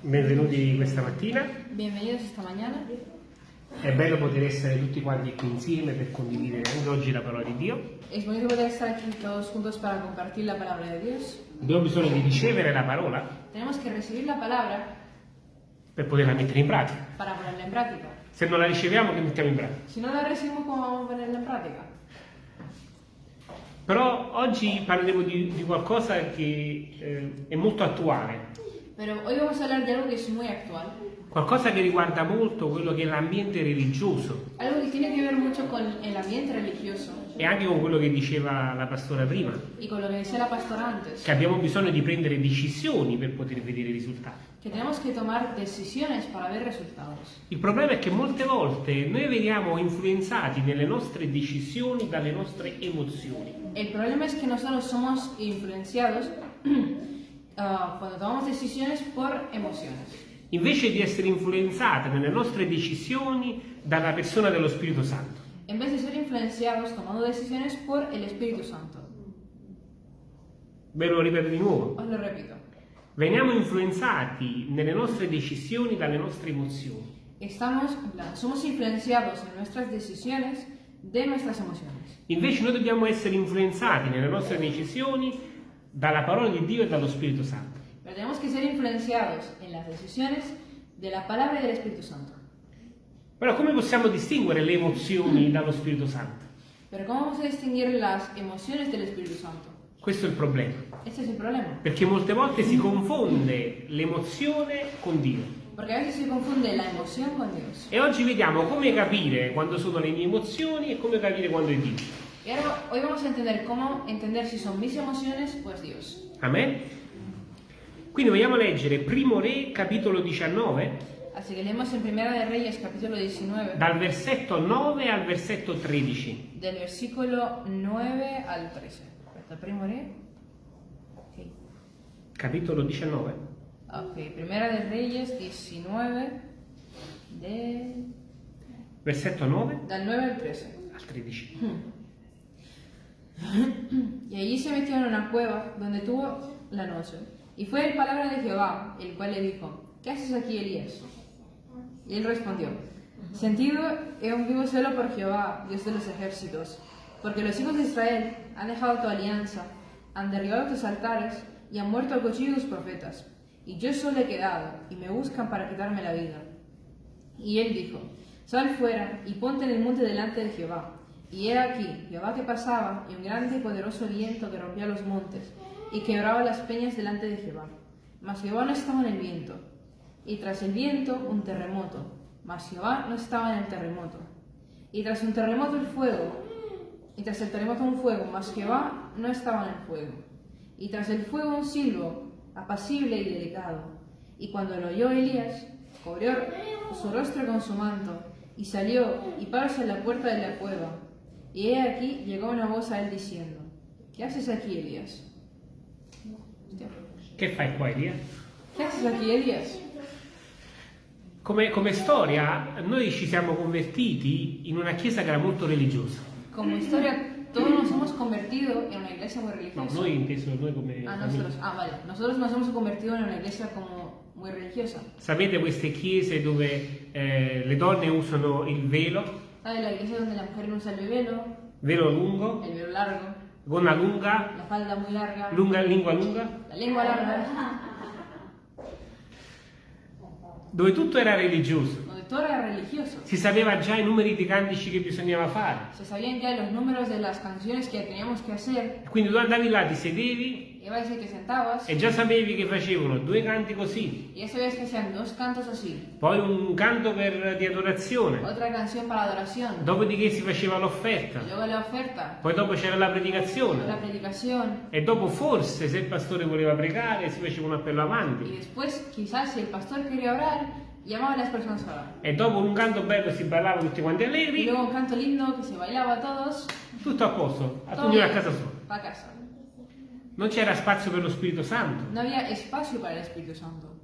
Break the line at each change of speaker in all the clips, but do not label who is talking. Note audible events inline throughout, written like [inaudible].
Benvenuti questa mattina.
Bienvenidos esta mañana.
È bello poter essere tutti quanti qui insieme per condividere anche oggi la parola di Dio.
Es bonito poder estar aquí todos juntos para compartir la palabra de Dios.
Abbiamo bisogno di ricevere la parola
Tenemos que recibir la palabra
per poterla mettere in pratica.
para ponerla en práctica.
Se non la riceviamo, che mettiamo in pratica?
Si no la recibimos, ¿cómo vamos a ponerla en práctica?
Però oggi parleremo di, di qualcosa che eh, è molto attuale,
Pero hoy vamos a hablar de algo que es muy actual.
qualcosa che riguarda molto quello che è l'ambiente religioso
Algo que tiene que ver mucho con el ambiente religioso
e anche con quello che diceva la pastora prima,
y con lo que decía la pastora antes.
che abbiamo bisogno di prendere decisioni per poter vedere i risultati.
Que tenemos que tomar decisiones para ver resultados.
Il problema è che molte volte noi veniamo influenzati nelle nostre decisioni dalle nostre emozioni.
El problema es que nosotros somos influenciados [clears throat] ah, cuando tomamos decisiones por emociones.
invece di essere influenzate nelle nostre decisioni dalla persona dello Spirito Santo.
En vez de ser influenciados tomando decisiones por el Espíritu Santo.
Ve lo ripeto di nuovo.
Os lo repito.
Veniamo influenzati nelle nostre decisioni dalle nostre emozioni.
Estamos, plan, somos influenciados en nuestras decisiones de nuestras emociones.
Invece noi dobbiamo essere influenzati nelle nostre decisioni dalla parola di Dio e dallo Spirito Santo.
Pero tenemos que ser influenciados en las decisiones de la palabra y del Espíritu Santo.
Però come possiamo distinguere le emozioni dallo Spirito Santo?
Pero ¿cómo vamos a distinguir las emociones del Espíritu Santo?
Questo è il problema.
Este es el problema.
Perché molte volte si confonde l'emozione con Dio.
Porque a veces se confunde la emoción con Dios.
E oggi vediamo come capire quando sono le mie emozioni e come capire quando è Dio.
Y ahora hoy vamos a entender cómo entender si son mis emociones o es Dios.
Amen? Quindi vogliamo leggere Primo Re, capitolo 19,
Así que leemos en Primera de Reyes capítulo 19,
dal versetto 9 al versetto 13.
del versículo 9 al 13. Aspetta, primo re? Ok.
Capitolo 19?
Ok, Primera de Reyes 19, de...
Versetto 9
del 9 al 13.
al 13.
Y allí se metió en una cueva donde tuvo la noche. Y fue el palabra de Jehová, el cual le dijo, ¿qué haces aquí, Elías? Y él respondió, Sentido he un vivo celo por Jehová, Dios de los ejércitos, porque los hijos de Israel han dejado tu alianza, han derribado tus altares y han muerto a cuchillo tus profetas. Y yo solo he quedado, y me buscan para quitarme la vida. Y él dijo, Sal fuera y ponte en el monte delante de Jehová. Y he aquí, Jehová que pasaba, y un grande y poderoso viento que rompía los montes, y quebraba las peñas delante de Jehová. Mas Jehová no estaba en el viento. Y tras el viento, un terremoto. Mas Jehová no estaba en el terremoto. Y tras un terremoto el fuego. Y tras el terremoto un fuego, mas Jehová no estaba en el fuego. Y tras el fuego un silbo, apacible y delicado. Y cuando lo oyó Elías, cubrió su rostro con su manto, y salió y paróse en la puerta de la cueva. Y he aquí llegó una voz a él diciendo, ¿qué haces aquí, Elías?
Che fai qua, Elia?
¿Qué haces aquí, Elías?
Come, come storia, noi ci siamo convertiti in una chiesa che era molto religiosa.
Como historia, todos nos hemos convertido en una iglesia muy
No,
religiosa.
noi inteso noi come
Ah, nosotros, ah, vale. Nosotros nos hemos convertido en una iglesia como muy religiosa.
Sapete queste chiese dove eh, le donne usano il velo,
¿Sabes? La iglesia donde la mujer no usa el velo,
velo lungo,
el velo largo,
gonna lunga,
la falda muy larga,
lunga lingua lunga,
la lengua larga,
dove tutto era religioso.
donde todo era religioso.
Si sapeva già i numeri di cantici che bisognava fare.
Se sabían ya los números de las canciones que teníamos que hacer.
Quindi tu andavi là, ti sedevi
A
e già sapevi che facevano due canti così, poi un canto per, di adorazione, dopodiché si faceva l'offerta, poi dopo c'era la
Luego la
predicazione e dopo forse se il pastore voleva pregare si faceva un appello avanti.
Después, quizás, si el pastor quería orar, llamaba a las personas a orar.
e dopo un canto bello si ballava tutti quanti allegri,
luego un canto lindo que se bailaba a todos.
tutto a posto, a ognuno a casa sua.
pa' casa.
Non c'era spazio per lo Spirito Santo,
No había espacio para el Espíritu Santo.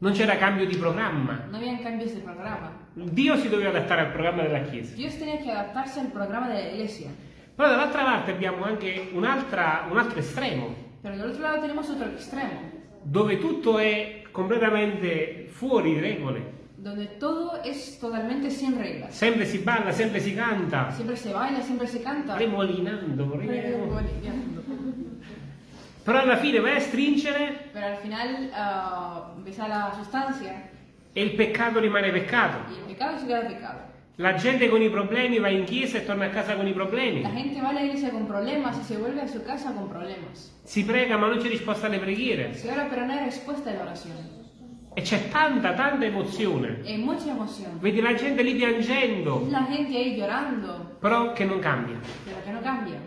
non c'era cambio di programma.
No habían cambios de programa.
Dio si doveva adattare al programma della Chiesa.
Dios tenía que adaptarse al programa de la iglesia.
Però dall'altra parte abbiamo anche un'altra- un altro estremo,
Pero del otro lado tenemos otro extremo.
dove tutto è completamente fuori regole.
donde todo es totalmente sin reglas.
Sempre si balla, sempre si canta,
Siempre se baila, siempre se canta.
remolinando, remo-
Boliviano.
Però alla fine vai a stringere
Pero al final ah, empieza la sustancia
e il peccato rimane peccato.
el pecado se queda pecado.
La gente con i problemi va in chiesa e torna a casa con i problemi.
La gente va a la iglesia con problemas y se vuelve a su casa con problemas.
Si prega ma non c'è risposta alle preghiere.
Se ora pero no hay respuesta a la oración.
E c'è tanta, tanta emozione.
Hay mucha emoción.
Vedi la gente lì piangendo,
La gente ahí llorando,
però che non cambia.
pero que no cambia.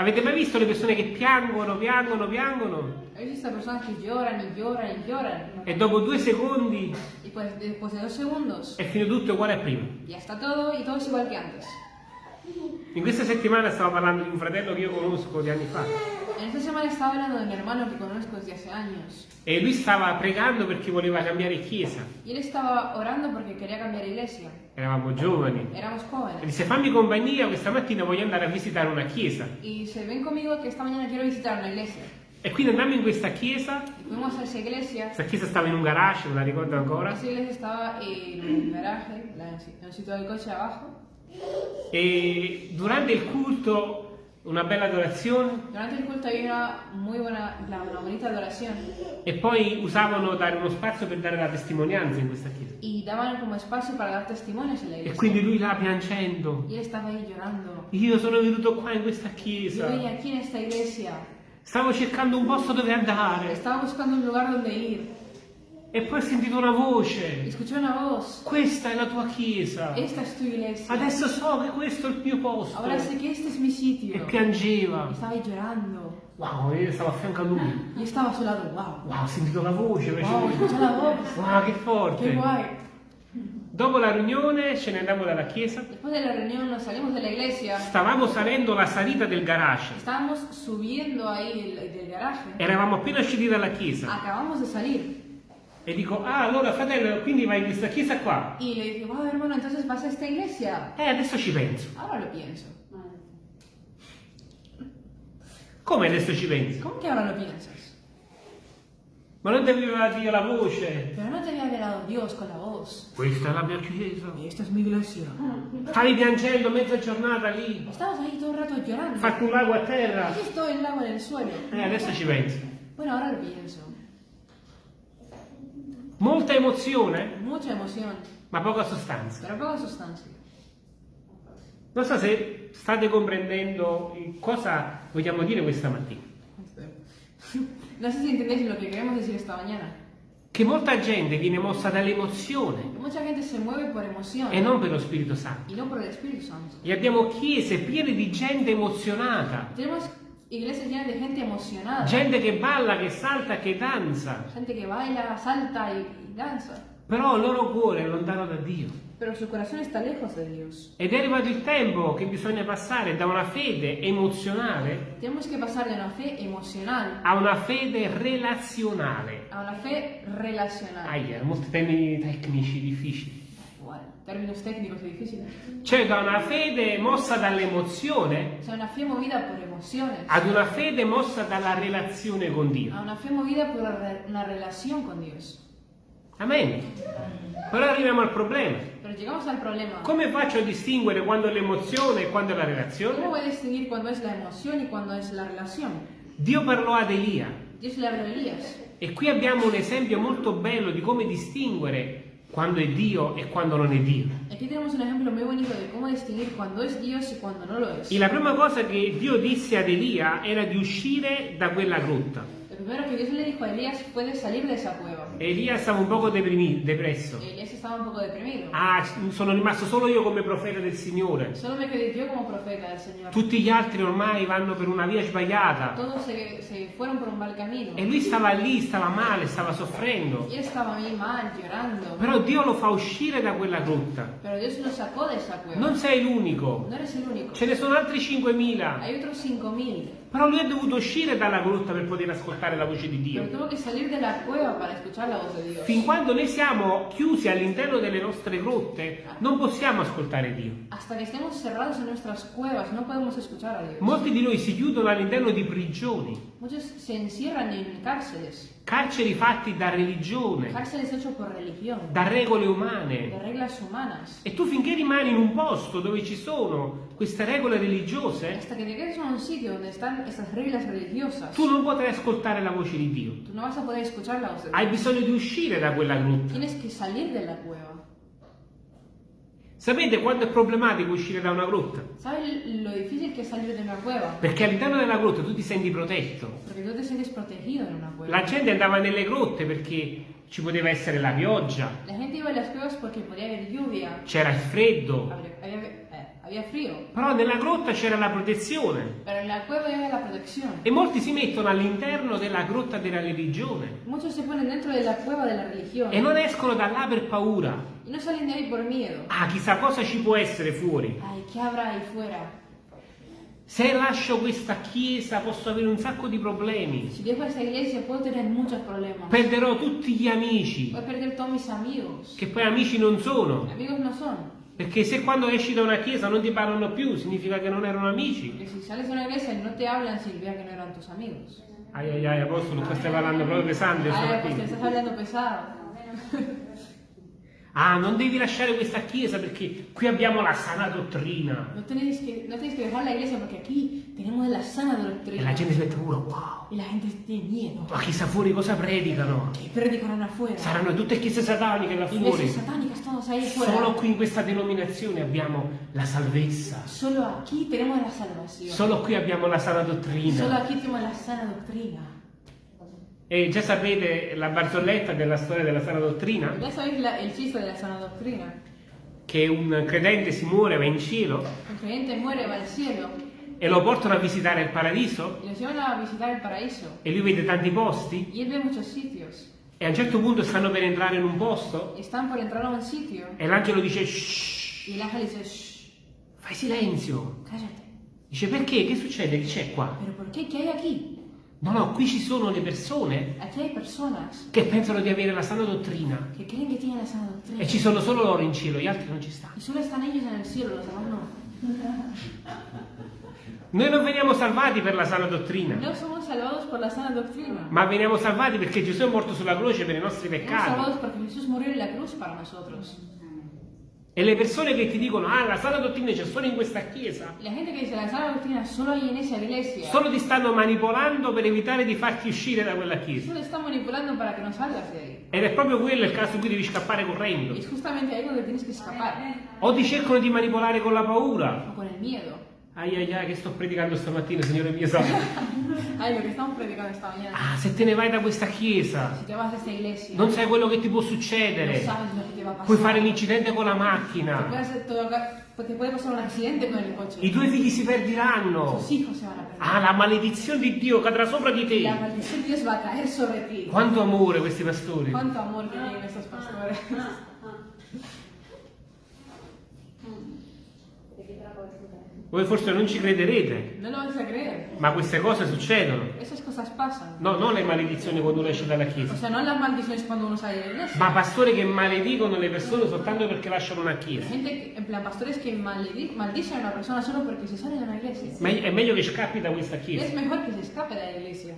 Avete mai visto le persone che piangono, piangono, piangono
Hay estas personas que lloran y lloran y lloran.
e dopo due secondi
pues después de dos segundos
è finito tutto uguale a prima?
todo y todo es igual que antes.
In questa settimana stavo parlando di un fratello che io conosco di anni fa
En esta semana estaba hablando de mi hermano que conozco desde hace años.
e lui stava pregando perché voleva cambiare chiesa.
Y él estaba orando porque quería cambiar iglesia.
Eravamo giovani.
Éramos
E
jóvenes.
disse fammi compagnia, questa mattina voglio andare a visitare una chiesa.
Y se ven conmigo que esta mañana quiero visitar una iglesia.
E quindi andammo in questa chiesa, questa chiesa stava in un garage, non la ricordo ancora,
Esa iglesia estaba en un garaje, la- el sitio del coche abajo.
E durante il culto una bella adorazione
Durante el culto había una muy buena, una bonita adoración.
e poi usavano dare uno spazio per dare la testimonianza in questa chiesa.
Y daban como espacio para dar testimonios en la
E
iglesia.
quindi lui là piangendo,
Y él estaba ahí llorando.
io sono venuto qua in questa
Yo
chiesa,
vine aquí en esta iglesia.
stavo cercando un posto dove andare
Estaba buscando un lugar donde ir.
E poi ho sentito una voce,
una
questa è la tua chiesa, adesso so che questo è il mio posto. E piangeva.
Estaba ahí llorando.
Wow, io stavo a fianco a lui.
Y estaba a su lado. Wow.
Wow, ho sentito la voce.
Wow, escuché la voz.
Wow, che forte.
guay.
Dopo la riunione ce ne andammo dalla chiesa.
Después de la reunión nos salimos de la iglesia.
Stavamo salendo la salita del garage.
Estábamos subiendo ahí del, garaje.
Eravamo appena usciti dalla chiesa.
Acabamos de salir.
E dico, ah, allora fratello, quindi vai in questa chiesa qua.
Y le dije, wow, hermano, entonces vas a esta iglesia.
Eh, adesso ci penso.
Ahora lo pienso.
Come adesso ci penso?
¿Cómo que ahora lo piensas?
Ma non ti aveva dire la voce?
Pero no te había hablado Dios con la voz.
Questa è la mia chiesa.
Y esta es mi iglesia.
Stavi piangendo mezza giornata lì.
Estabas ahí todo el rato llorando.
Fatto un lago a terra.
Aquí estoy el lago en el suelo.
Eh, adesso ci penso.
Bueno, ahora lo pienso.
Molta emozione,
Mucha emoción,
ma poca sostanza.
pero poca sustancia.
Non so se state comprendendo cosa vogliamo dire questa mattina.
No sé si entendéis lo que queremos decir esta mañana.
Che molta gente viene mossa dall'emozione
mucha gente se mueve por emoción
e non per lo Spirito Santo.
y no por el Espíritu Santo.
E abbiamo chiese piene di gente emozionata,
Tenemos iglesias llenas de gente emocionada.
gente che balla, che salta, che danza,
Gente que baila, salta y, y danza.
però il loro cuore è lontano da Dio.
Pero su corazón está lejos de Dios.
Ed è arrivato il tempo che bisogna passare da una fede emozionale
una emocional
a una fede relazionale.
a una fe relacional.
Aia, molti termini tecnici difficili.
Términos técnicos y difíciles.
Cioè da una fede mossa dall'emozione
O sea, una fe movida por emociones.
ad una fede mossa dalla relazione con Dio.
A una fe movida por una relación con Dios.
Amen. Però arriviamo al problema.
Problema.
Come faccio a distinguere quando è l'emozione e quando è la
¿Cómo
relazione?
a distinguir cuándo es la emoción y cuándo es la relación?
Dio parlò ad Elia e qui abbiamo un esempio molto bello di come distinguere quando è Dio e quando non è Dio. E la prima cosa che Dio disse ad Elia era di uscire da quella grotta.
Primero que Dios le dijo a Elías fue de salir de esa cueva.
Elia stava un poco deprimi- depresso.
Elías estaba un poco deprimido.
Ah, sono rimasto solo io come profeta del Signore.
Solo me quedé yo como profeta del Señor.
Tutti gli altri ormai vanno per una via sbagliata.
Todos se, se fueron por un mal camino.
E lui stava lì, stava male, stava soffrendo.
Y él estaba ahí mal, llorando.
Però Dio lo fa uscire da quella grotta.
Pero Dios lo sacó de esa cueva.
Non sei l'unico.
No eres el único.
Ce ne sono altri 5.000.
Hay otros 5.000
Però lui è dovuto uscire dalla grotta per poter ascoltare la voce di Dio. Fin quando noi siamo chiusi all'interno delle nostre grotte, non possiamo ascoltare Dio.
Hasta que estemos cerrados en nuestras cuevas, no podemos escuchar a Dios.
Molti di noi si chiudono all'interno di prigioni,
Muchos se encierran en cárceles,
carceri fatti da religione, da regole umane. E tu finché rimani in un posto dove ci sono queste regole religiose, tu non potrai ascoltare la voce di Dio.
no
Hai bisogno di uscire da quella grotta.
Tienes que salir de la cueva.
Sapete quando è problematico uscire da una grotta?
¿Sabes lo difícil que es salir de una cueva?
Perché all'interno della grotta tu ti senti protetto.
Porque tú te sientes protegido en una cueva.
La gente andava nelle grotte perché ci poteva essere la pioggia,
La gente iba a las cuevas porque podía haber lluvia,
c'era il freddo,
frío,
però nella grotta c'era la protezione. E molti si mettono all'interno della grotta della religione
de
e non escono da là per paura.
no.
Ah, chissà cosa ci può essere fuori.
Ay.
Se lascio questa chiesa posso avere un sacco di problemi.
Iglesia.
Perderò tutti gli amici, che poi amici non sono.
Amigos no son.
Perché se quando esci da una chiesa non ti parlano più, significa che non erano amici.
Porque si sales de una iglesia y no te hablan, significa que no eran tus amigos.
Ai ai ai, apostolo, tu stai parlando proprio pesante stamattina.
estás hablando pesado.
Ah, non devi lasciare questa chiesa perché qui abbiamo la sana dottrina.
No tenéis que, no tenéis que dejar la iglesia porque aquí tenemos la sana
E
doctrina.
la gente si mette paura, wow.
Y la gente tiene miedo.
Ma chissà fuori cosa predicano.
Que predican afuera.
Saranno tutte chiese sataniche là fuori.
Iglesias satánicas todos ahí fuera.
Solo qui in questa denominazione abbiamo la salvezza.
Solo aquí tenemos la salvación.
Solo qui abbiamo la sana
Solo
dottrina.
aquí tenemos la sana doctrina.
E già sapete la barzelletta della storia della sana dottrina?
Ya sabéis la- el chiste de la sana doctrina.
Che un credente si muore, va in cielo
El creyente muere, va al cielo
e lo portano a visitare il paradiso
y los llevan a visitar el paraíso.
e lui vede tanti posti e a un certo punto stanno per entrare in un posto
un sitio
e l'angelo dice shh,
y el ángel dice, shh,
fai silenzio.
cállate.
Dice perché? Che succede? Che c'è qua?
¿Pero por qué? ¿Qué hay aquí?
No, no, qui ci sono le persone che pensano di avere la sana dottrina. e ci sono solo loro in cielo, gli altri non ci stanno. Noi non veniamo salvati per la sana dottrina, ma veniamo salvati perché Gesù è morto sulla croce per i nostri peccati. E le persone che ti dicono, ah, la sana dottrina c'è solo in questa chiesa,
la gente que dice la sana doctrina solo en esa iglesia,
solo ti stanno manipolando per evitare di farti uscire da quella chiesa.
solo está manipulando para que no salgas de ahí.
Ed è proprio quello il caso in cui devi scappare correndo. O ti cercano di manipolare con la paura.
o con el miedo.
Ai ai ai, che sto predicando stamattina, Signore mio santo. [laughs]
Ay, lo que estamos predicando esta mañana.
Ah, se te ne vai da questa chiesa,
Si te vas a iglesia,
non sai quello che ti può succedere.
sabes lo que te va a.
Puoi fare l'incidente con la
Te
macchina.
te puede pasar un accidente con el coche.
I tuoi figli si
se perder.
Ah, la maledizione di Dio cadrà sopra di
La
te.
maldición de Dios va a caer sobre ti.
Quanto amore questi pastori.
Cuánto amor que tienen estos pastores.
Voi forse non ci crederete,
No
ma queste cose succedono. No, non le maledizioni quando uno esce dalla
O
chiesa,
sea, no
ma pastori che maledicono le persone soltanto perché lasciano una chiesa.
Gente, plan, una persona solo porque se sale de una iglesia.
Me- È meglio che scappi da questa
Es
chiesa,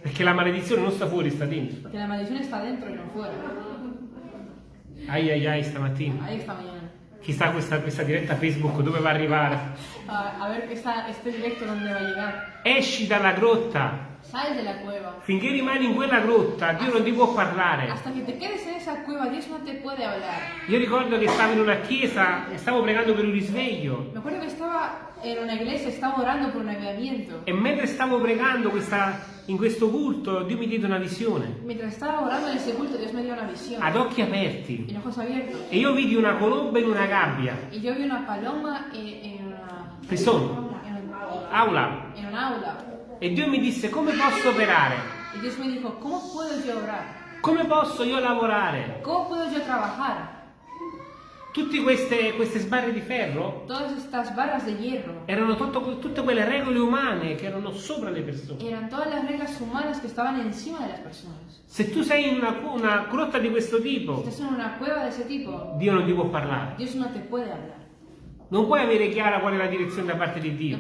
perché la maledizione non sta fuori, sta dentro.
Porque la maldición está dentro y no fuera.
Ai ai ai stamattina.
Ahí esta
Chissà questa, questa diretta Facebook dove va a arrivare.
A, a ver esta, este directo dónde va a llegar.
Esci dalla grotta.
Sal de la cueva.
Finché rimani in quella grotta, Dio non ti può parlare.
Hasta que te quedes en esa cueva, Dios no te puede hablar.
Io ricordo che stavo in una chiesa e stavo pregando per un risveglio.
Me acuerdo que estaba en una iglesia, estaba orando por un avivamiento.
E mentre stavo pregando questa- in questo culto, Dio mi diede una visione.
Mientras estaba orando en ese culto, Dios me dio una visión.
Ad occhi aperti. E io vidi una colomba in una gabbia.
Y yo vi una paloma en una...
Prisión.
En, un-
Aula.
en un aula.
E Dio mi disse come posso operare?
Y Dios me dijo, ¿cómo puedo yo orar?
Come posso io lavorare?
¿Cómo puedo yo trabajar?
Tutte queste, queste sbarre di ferro erano tutto- tutte quelle regole umane che erano sopra le persone.
eran todas las reglas humanas que estaban encima de las personas.
Se tu sei in una, una grotta di questo tipo,
estás en una cueva de ese tipo,
Dio non ti può parlare.
Dios no te puede hablar.
Non puoi avere chiara qual è la direzione da parte di Dio.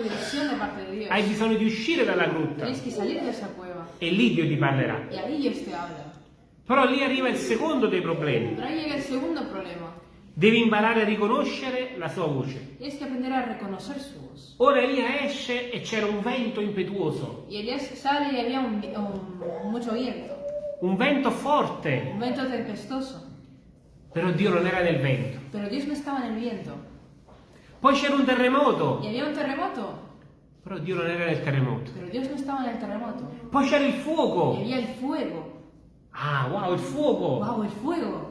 Dios.
Hai bisogno di uscire dalla grotta e lì Dio ti parlerà. Però lì arriva il secondo dei problemi. Devi imparare a riconoscere la sua voce. Ora Elia esce e c'era un vento impetuoso,
un, un-
un vento forte,
un viento tempestuoso.
Però Dio non era nel vento.
Pero Dios no estaba en el viento.
Poi c'era un terremoto,
Y había un terremoto,
però Dio non era nel terremoto.
pero Dios no estaba en el terremoto.
Poi c'era il
Y
fuoco.
había el fuego.
Ah, wow, il fuoco.
¡Wow! El fuego.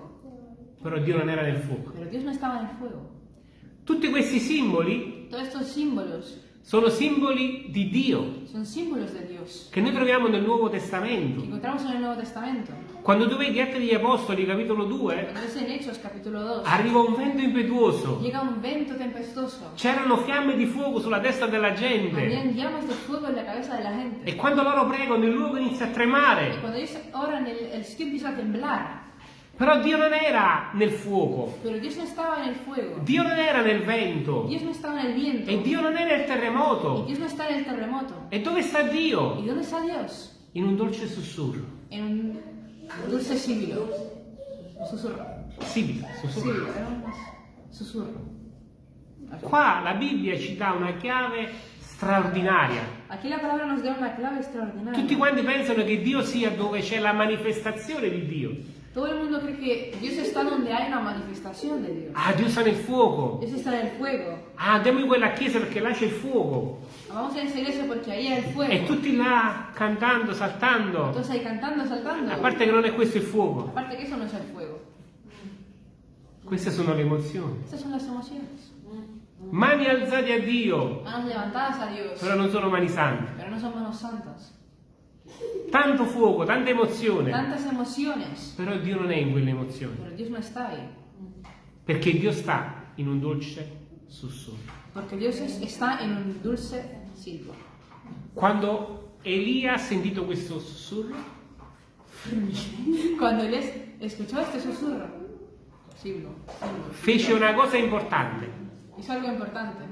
Però Dio non era nel fuoco.
Pero Dios no estaba en el fuego.
Tutti questi simboli sono simboli di Dio che noi troviamo nel Nuovo Testamento. Quando tu vedi Atti degli Apostoli, capitolo 2,
Cuando ves en Hechos capítulo 2,
arriva un vento impetuoso. C'erano fiamme di fuoco sulla testa della gente. E quando loro pregano, il luogo inizia a tremare.
cuando ellos oran, el, el sitio empieza a temblar.
Però Dio non era nel fuoco. Dio non era nel vento. E Dio non è nel terremoto. E dove sta
¿Y
Dio? In un dolce sussurro.
Dulce síbilo. Susurro.
Sibilo, sussurro.
Era un susurro.
Qua la Bibbia ci dà una chiave straordinaria.
Aquí la palabra nos da una clave extraordinaria.
Tutti quanti pensano che Dio sia dove c'è la manifestazione di Dio.
Todo el mundo cree que Dios está donde hay una manifestación de Dios.
Ah, Dio sta nel fuoco.
Dios está en el fuego.
Ah, andiamo in quella chiesa perché là c'è il fuoco.
Vamos a esa iglesia porque ahí hay el fuego.
E tutti là cantando, saltando.
Entonces ahí cantando, saltando.
A parte che non è questo il fuoco.
Aparte que eso no es el fuego.
Queste sono le emozioni.
Estas son las emociones.
Mani alzate a Dio,
Manos levantadas a Dios.
però non sono mani sante.
Pero no son manos santas.
Tanto fuoco, tanta emozione.
Tantas emociones.
Però Dio non è in quelle emozioni. Perché Dio sta in un dolce sussurro.
Dios es- está en un dulce silbo.
Quando Elia ha sentito questo sussurro,
Cuando él es- escuchó este susurro, silbo, silbo,
fece una cosa importante.
hizo algo importante.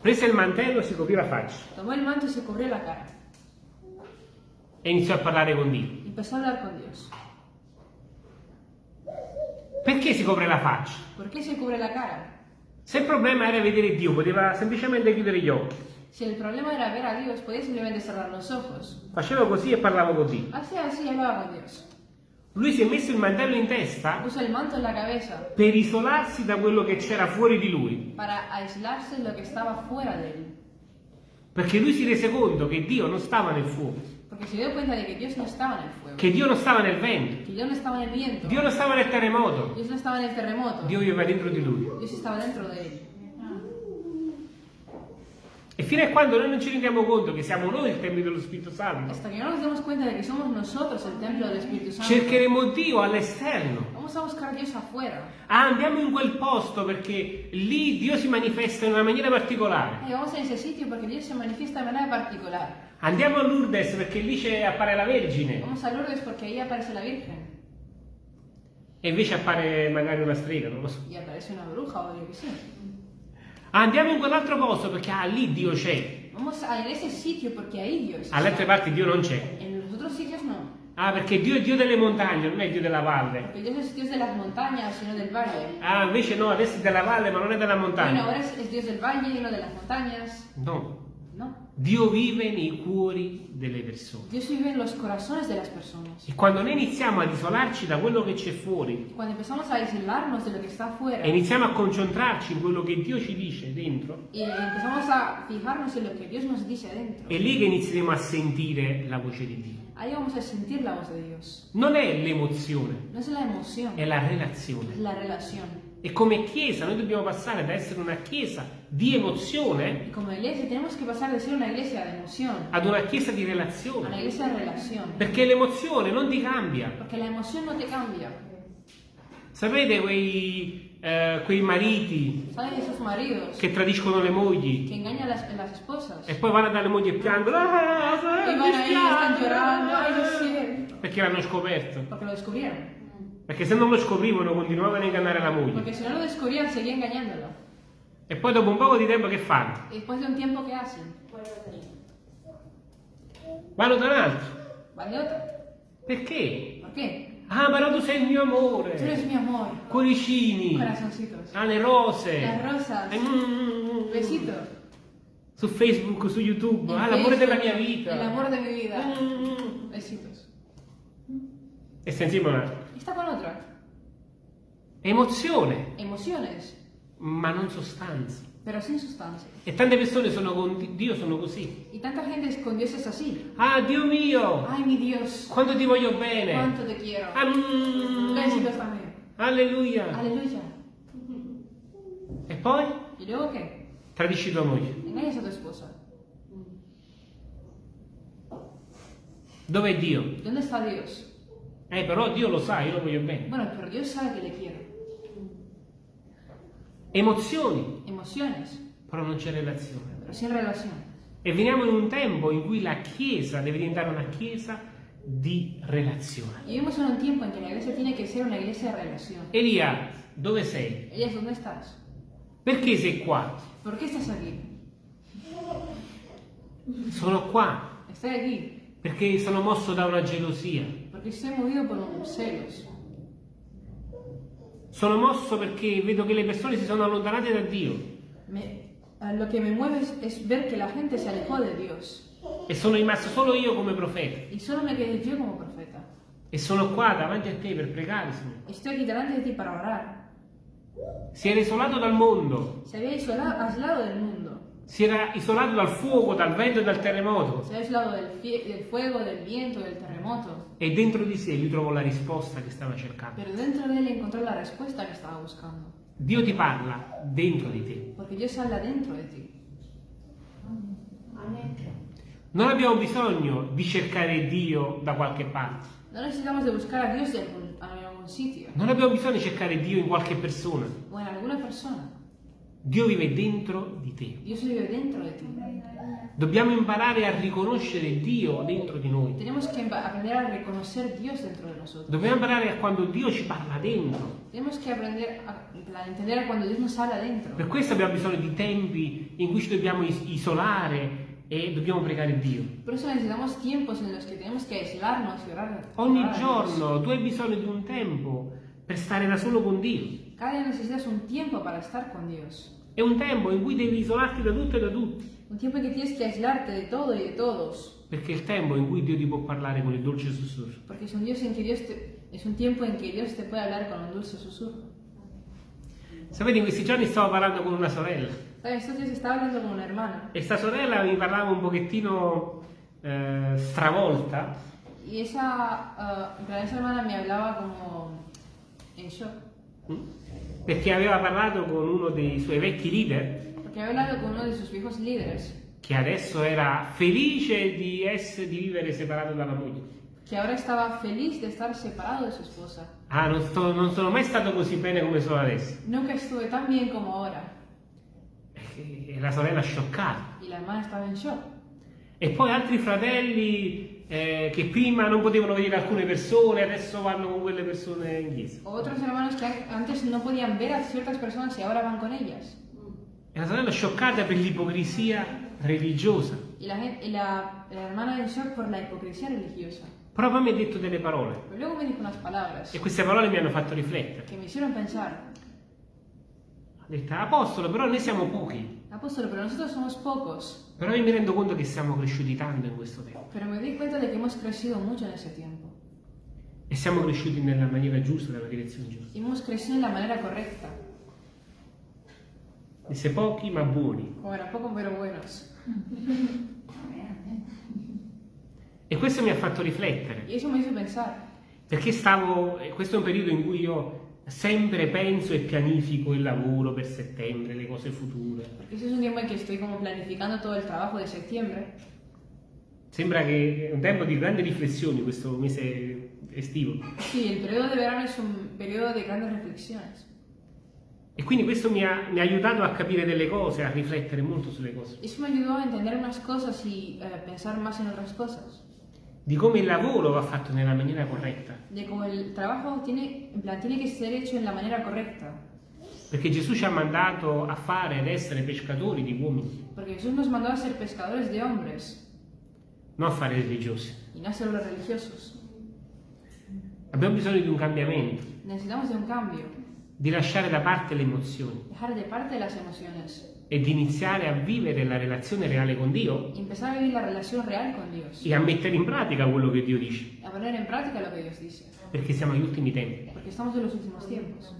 Prese il mantello e si coprì la faccia
Tomó el manto y se cubrió la cara.
E iniziò a parlare con Dio.
Y empezó a hablar con Dios.
Perché si copre la faccia?
¿Por qué se cubre la cara?
Se il problema era vedere Dio, poteva semplicemente chiudere gli occhi.
Si el problema era ver a Dios, podía simplemente cerrar los ojos.
Facevo così e parlavo con Dio.
Así, así hablaba con Dios.
Lui si è messo il mantello in testa
el manto en la cabeza
per isolarsi da quello che c'era fuori di lui.
para aislarse de lo que estaba fuera de él.
Perché lui si rese conto che Dio non stava nel fuoco,
Porque se dio cuenta de que Dios no estaba en el fuego.
che Dio non stava nel vento,
Que Dios no estaba en el viento.
Dio non stava nel terremoto,
Dios no estaba en el terremoto.
Dio viveva dentro di lui.
Dios estaba dentro de él.
E fino a quando noi non ci rendiamo conto che siamo noi il Tempio dello Spirito Santo,
Hasta que no nos demos cuenta de que somos nosotros el templo del Espíritu Santo.
cercheremo Dio all'esterno.
Vamos a buscar a Dios afuera.
Ah, andiamo in quel posto perché lì Dio si manifesta in una maniera particolare.
Ay, vamos a ese sitio porque Dios se manifiesta de manera particular.
Andiamo a Lourdes perché lì appare la Vergine
Vamos a Lourdes porque ahí aparece la Virgen.
e invece appare magari una strega, non lo so.
Y aparece una bruja o yo qué sé.
Andiamo in quell'altro posto perché ah, lì Dio c'è.
Vamos a ese sitio porque ahí Dios está.
parti Dio non c'è.
En los otros sitios no.
Ah, perché Dio è Dio delle montagne, non è Dio della valle.
Porque Dios es Dios de las montañas, sino del valle.
Ah, invece no, adesso è della valle ma non è della
Bueno,
montagna.
ahora es, es Dios del valle no de las montañas.
No. Dio vive nei cuori delle persone. E quando noi iniziamo ad isolarci da quello che c'è fuori
Cuando empezamos a aislarnos de lo que está afuera
e iniziamo a concentrarci in quello che Dio ci dice dentro,
dice adentro,
è lì che inizieremo a sentire la voce di Dio.
ahí vamos a sentir la voz de Dios.
Non è l'emozione,
No
è la relazione.
la relación.
E come Chiesa noi dobbiamo passare da essere una Chiesa di emozione
como iglesia tenemos que pasar de ser una iglesia de emoción
ad una Chiesa di
a una
relazione.
iglesia de relación.
Perché l'emozione non ti cambia.
Porque la emoción no te cambia.
Sapete quei, eh, quei mariti
¿Saben esos maridos
che tradiscono le mogli
a las, las esposas?
e poi vanno dalle mogli e piangono? Ah,
Y
mi
van ahí, están
dispiace".
llorando, ay, lo sé,
Perché l'hanno scoperto.
porque lo.
Perché se non lo scoprivano continuavano a ingannare la moglie.
Porque si no lo descubrían, seguía engañándolo.
E poi dopo un poco di tempo che fanno?
Después de un tiempo, ¿qué hacen?
Vanno da un altro.
Van de otra.
Perché?
¿Por qué?
Ah, però tu sei il mio amore.
eres mi amor.
Cuoricini.
Corazoncitos.
Ah, le rose.
Las rosas.
Eh, mm,
Besitos.
Su Facebook, su YouTube.
En
Ah, l'amore della mia vita.
El amor de mi vida.
Mm.
Besitos.
E sta insieme a un altro.
Y está con otra.
Emozione,
Emociones,
ma non sostanza.
pero sin sustancia.
E tante persone sono con Dio sono così.
Y tanta gente con Dios es así.
Ah, Dio mio,
Ay, mi Dios.
quanto ti voglio bene.
Cuánto te quiero.
Ah, mm. Alleluia.
Aleluya.
E poi
¿Y luego qué?
tradisci tua moglie.
Engañas a tu esposa.
Dov'è Dio?
¿Dónde está Dios?
Eh, però Dio lo sa, io lo voglio bene.
Bueno, pero Dios sabe que le quiero.
Emozioni,
Emociones,
però non c'è relazione.
pero sin relación.
E veniamo in un tempo in cui la Chiesa deve diventare una Chiesa di relazione.
Vivimos en un tiempo en que la iglesia tiene ser una iglesia de relación.
Elia, dove sei?
Ellas, ¿dónde estás?
Perché sei qua?
¿Por qué estás aquí?
Sono qua
Estoy aquí
perché sono mosso da una gelosia.
porque estoy movido por un celos.
Sono mosso perché vedo che le persone si sono allontanate da Dio
Me- eh, lo que me mueve es, es ver que la gente se alejó de Dios.
e sono rimasto solo io come profeta.
Y solo me quedé yo como profeta.
E sono qua davanti a te per pregare, Signore.
Estoy aquí delante de ti para orar.
Si era isolato dal mondo,
Se había isolado, aislado del mundo.
Si era isolato dal fuoco, dal vento e dal terremoto.
Se aislado del, del fuego, del viento, del terremoto.
E dentro di sé lui trovò la risposta che stava cercando.
Pero dentro de él encontró la respuesta que estaba buscando.
Dio ti parla dentro di te.
Porque Dios habla dentro de ti.
Non abbiamo bisogno di cercare Dio da qualche parte.
No necesitamos de buscar a Dios en algún, sitio
Non abbiamo bisogno di cercare Dio in qualche persona.
o en alguna persona.
Dio vive dentro di te.
Dios vive dentro de ti.
Dobbiamo imparare a riconoscere Dio dentro di noi. Dobbiamo imparare a quando Dio ci parla dentro. Per questo abbiamo bisogno di tempi in cui ci dobbiamo is- isolare e dobbiamo pregare Dio.
Por eso necesitamos tiempos en los que tenemos que aislarnos y orar.
Ogni giorno tu hai bisogno di un tempo per stare da solo con Dio.
Cada necesitas un tiempo para estar con Dios.
È un tempo in cui devi isolarti da tutto e da tutti.
Un tiempo en que tienes que aislarte de todo y de todos.
Perché è il tempo in cui Dio ti può parlare con il dolce sussurro.
Porque es un, Dios en que Dios te- es un tiempo en que Dios te puede hablar con un dulce susurro.
Sapete, in questi giorni stavo parlando con una sorella e sta sorella mi parlava un pochettino eh, stravolta
esa, ah, en plan, esa hermana me hablaba como en shock.
mh, perché aveva parlato con uno dei suoi vecchi leader
Porque había hablado con uno de sus viejos líderes,
che adesso era felice di, essere, di vivere separato dalla moglie.
que ahora estaba feliz de estar separado de su esposa.
Ah, non, sto- non sono mai stato così bene come sono adesso.
Nunca estuve tan bien como ahora.
E la sorella scioccata.
Y la hermana estaba en shock.
E poi altri fratelli eh, che prima non potevano vedere alcune persone, adesso vanno con quelle persone in chiesa.
Otros hermanos que an- antes no podían ver a ciertas personas y ahora van con ellas.
E la sorella scioccata per l'ipocrisia religiosa.
Y la, y la- la hermana en shock por la religiosa.
Però poi mi ha detto delle parole
Pero luego me dijo unas palabras
e queste parole mi hanno fatto riflettere. Detto, apostolo, però noi siamo pochi.
apóstol, pero nosotros somos pocos.
Però io mi rendo conto che siamo cresciuti tanto in questo tempo.
Pero me di cuenta de que hemos crecido mucho en ese tiempo.
E siamo cresciuti nella maniera giusta, nella direzione giusta.
Y hemos crecido en la manera correcta.
Disse pochi ma buoni.
Era poco pero buenos.
E questo mi ha fatto riflettere. Perché stavo, eh, questo è un periodo in cui io sempre penso e pianifico il lavoro per settembre, le cose future.
Porque ese es un tiempo en que estoy como planificando todo el trabajo de septiembre.
Sembra che è un tempo di grandi riflessioni questo mese estivo.
Sí, el periodo de verano es un periodo de grandes reflexiones.
E quindi questo mi ha, mi ha aiutato a capire delle cose, a riflettere molto sulle cose.
Eso me ayudó a entender unas cosas y eh, pensar más en otras cosas.
Di come il lavoro va fatto nella maniera corretta.
De cómo el trabajo tiene, en plan, tiene que ser hecho en la manera correcta.
Perché Gesù ci ha mandato a fare ed essere pescatori di uomini,
Porque Jesús nos mandó a ser pescadores de hombres
non a fare religiosi.
y no solo religiosos.
Abbiamo bisogno di un cambiamento,
Necesitamos de un cambio,
di lasciare da parte le emozioni
dejar de parte las emociones
e di iniziare a vivere la relazione reale con Dio
empezar a vivir la relación real con Dios.
e a mettere in pratica quello che Dio dice,
a poner en práctica lo que Dios dice.
perché siamo agli ultimi tempi.
Porque estamos en los últimos tiempos.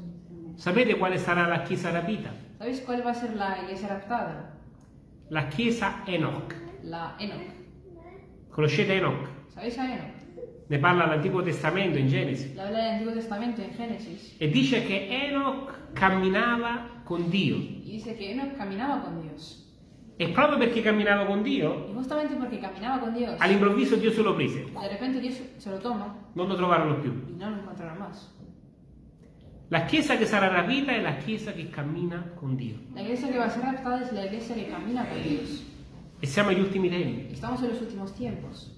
Sapete quale sarà la Chiesa rapita?
¿Sabéis cuál va a ser la iglesia raptada?
La Chiesa Enoch.
La Enoch.
Conoscete Enoch?
¿Sabéis a Enoch?
Ne parla l'Antico Testamento in Genesi.
Le habla del Antiguo Testamento en Génesis.
E dice che Enoch camminava con Dio.
Y dice que Enoch caminaba con Dios.
E proprio perché camminava con Dio,
Y justamente porque caminaba con Dios,
all'improvviso Dio se lo prese.
de repente Dios se lo toma
Non lo trovarono più.
y no lo encontraron más.
La Chiesa che sarà rapita è la Chiesa che cammina con Dio.
La iglesia que va a ser raptada es la iglesia que camina con Dios.
E siamo agli ultimi tempi.
Estamos en los últimos tiempos.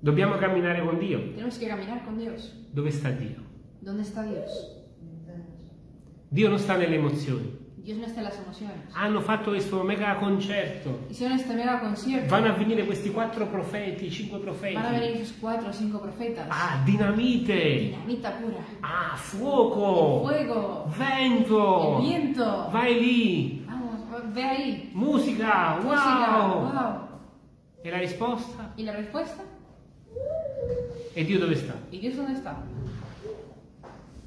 Dobbiamo camminare con Dio.
Tenemos que caminar con Dios.
Dove sta Dio?
¿Dónde está Dios?
Dio non sta nelle emozioni.
Dios no está en las emociones.
Hanno fatto questo mega concerto.
Hicieron este mega concierto.
Vanno a venire questi quattro profeti, cinque profeti.
Van a venir esos cuatro o cinco profetas.
Ah, dinamite.
Dinamita pura.
Ah, fuoco.
Fuego.
Vento.
El viento.
Vai lì.
Vamos, ve ahí.
Musica. Wow.
Música. Wow.
E la risposta?
¿Y la respuesta?
E Dio dove sta?
¿Y Dios dónde está?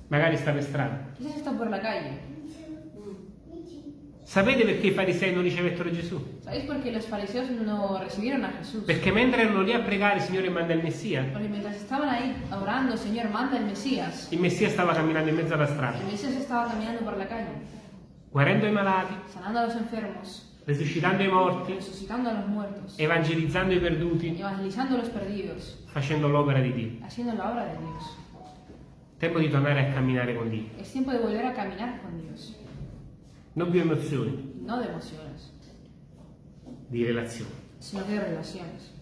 Magari sta per strada.
Quizás está por la calle.
Sapete perché i farisei non ricevettero Gesù?
¿Sabéis por qué los fariseos no recibieron a Jesús?
Perché mentre erano lì a pregare, Signore manda il Messia.
Porque mientras estaban ahí orando, Señor, manda el Mesías.
Il Messia stava camminando in mezzo alla strada,
El Mesías estaba caminando por la calle,
guarendo i malati,
sanando a los enfermos,
resuscitando i morti,
resucitando a los muertos,
evangelizzando i perduti,
evangelizando a los perdidos,
facendo l'opera di Dio.
haciendo la obra de Dios.
Tempo di tornare a camminare con Dio.
Es tiempo de volver a caminar con Dios,
Non più emozioni,
no de emociones,
di relazioni.
sino que de relaciones.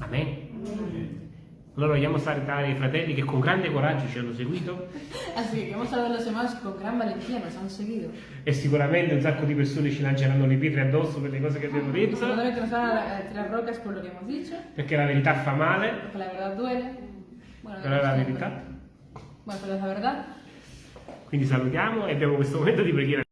Amen. Allora vogliamo salutare i fratelli che con grande coraggio ci hanno seguito
Así que queremos saludar a los demás con gran valentía, nos han seguido.
e sicuramente un sacco di persone ci lanceranno le pietre addosso per le cose che abbiamo detto,
Seguramente nos van a tirar rocas por lo que hemos dicho,
perché la verità fa male,
porque la verdad duele. Bueno,
però è la verità.
Bueno, pero es la verdad.
Quindi salutiamo e abbiamo questo momento di preghiera.